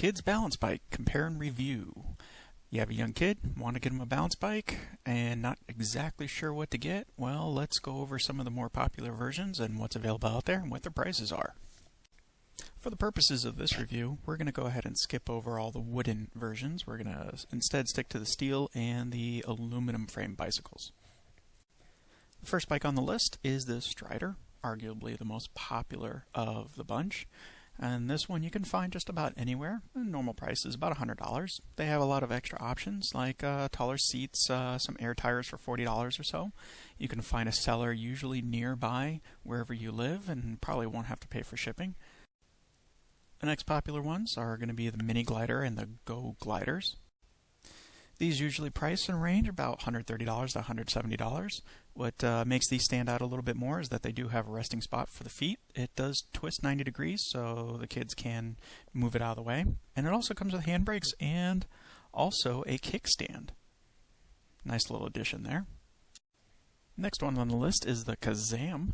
Kids Balance Bike Compare and Review. You have a young kid, want to get them a balance bike, and not exactly sure what to get? Well, let's go over some of the more popular versions and what's available out there and what their prices are. For the purposes of this review, we're going to go ahead and skip over all the wooden versions. We're going to instead stick to the steel and the aluminum frame bicycles. The first bike on the list is the Strider, arguably the most popular of the bunch. And this one you can find just about anywhere. The normal price is about $100. They have a lot of extra options like uh, taller seats, uh, some air tires for $40 or so. You can find a seller usually nearby wherever you live and probably won't have to pay for shipping. The next popular ones are going to be the Mini Glider and the Go Gliders. These usually price and range about $130 to $170. What uh, makes these stand out a little bit more is that they do have a resting spot for the feet. It does twist 90 degrees so the kids can move it out of the way. And it also comes with handbrakes and also a kickstand. Nice little addition there. Next one on the list is the Kazam.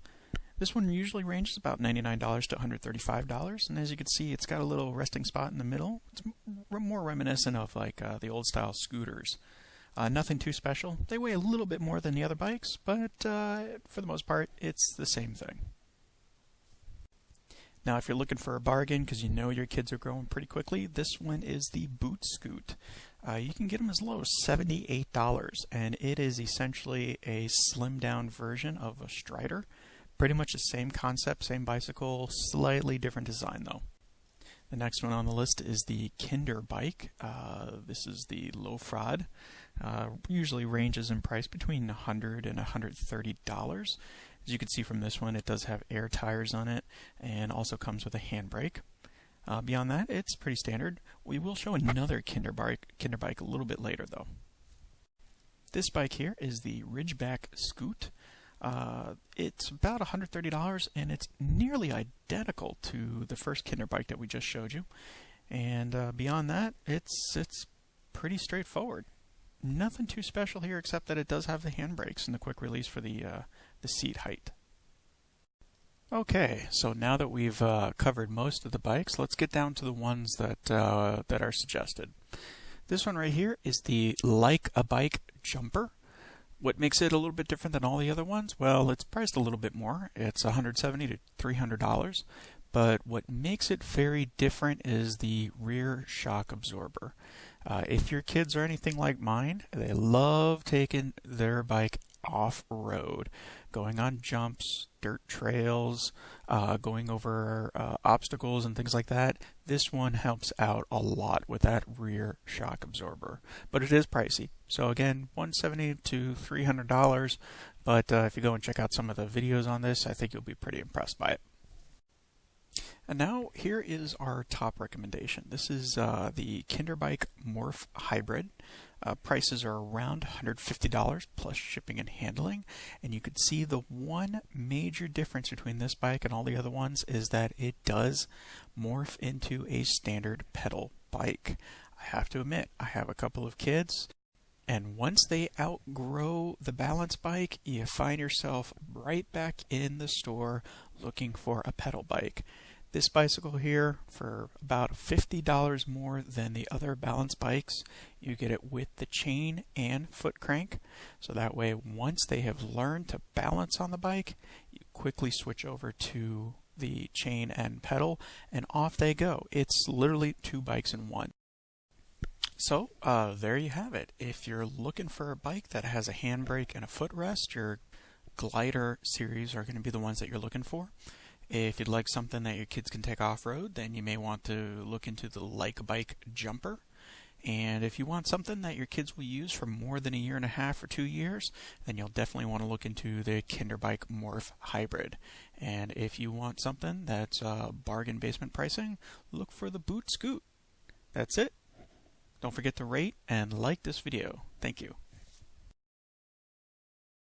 This one usually ranges about $99 to $135, and as you can see, it's got a little resting spot in the middle. It's more reminiscent of like uh, the old style scooters. Uh, nothing too special. They weigh a little bit more than the other bikes, but uh, for the most part, it's the same thing. Now, if you're looking for a bargain because you know your kids are growing pretty quickly, this one is the Boot Scoot. Uh, you can get them as low as $78, and it is essentially a slimmed down version of a Strider. Pretty much the same concept, same bicycle, slightly different design though. The next one on the list is the Kinder bike. Uh, this is the Laufrad. Uh, usually ranges in price between 100 and $130. As you can see from this one, it does have air tires on it and also comes with a handbrake. Uh, beyond that, it's pretty standard. We will show another Kinder bike, Kinder bike a little bit later though. This bike here is the Ridgeback Scoot. Uh, it's about $130 and it's nearly identical to the first Kinder bike that we just showed you. And uh, beyond that, it's it's pretty straightforward. Nothing too special here except that it does have the handbrakes and the quick release for the uh, the seat height. Okay, so now that we've uh, covered most of the bikes, let's get down to the ones that uh, that are suggested. This one right here is the Like a Bike Jumper. What makes it a little bit different than all the other ones? Well, it's priced a little bit more. It's 170 to 300 dollars. But what makes it very different is the rear shock absorber. Uh, if your kids are anything like mine, they love taking their bike off road, going on jumps, dirt trails, uh, going over uh, obstacles and things like that. This one helps out a lot with that rear shock absorber, but it is pricey. So again, 170 to 300 dollars. But uh, if you go and check out some of the videos on this, I think you'll be pretty impressed by it. And now here is our top recommendation. This is uh, the Kinderbike Morph Hybrid. Uh, prices are around $150 plus shipping and handling. And you can see the one major difference between this bike and all the other ones is that it does morph into a standard pedal bike. I have to admit, I have a couple of kids. And once they outgrow the balance bike, you find yourself right back in the store looking for a pedal bike. This bicycle here for about $50 more than the other balance bikes. You get it with the chain and foot crank. So that way once they have learned to balance on the bike, you quickly switch over to the chain and pedal and off they go. It's literally two bikes in one. So uh, there you have it. If you're looking for a bike that has a handbrake and a footrest, your glider series are going to be the ones that you're looking for. If you'd like something that your kids can take off-road, then you may want to look into the Like Bike Jumper. And if you want something that your kids will use for more than a year and a half or two years, then you'll definitely want to look into the Kinderbike Morph Hybrid. And if you want something that's uh, bargain basement pricing, look for the Boot Scoot. That's it. Don't forget to rate and like this video. Thank you.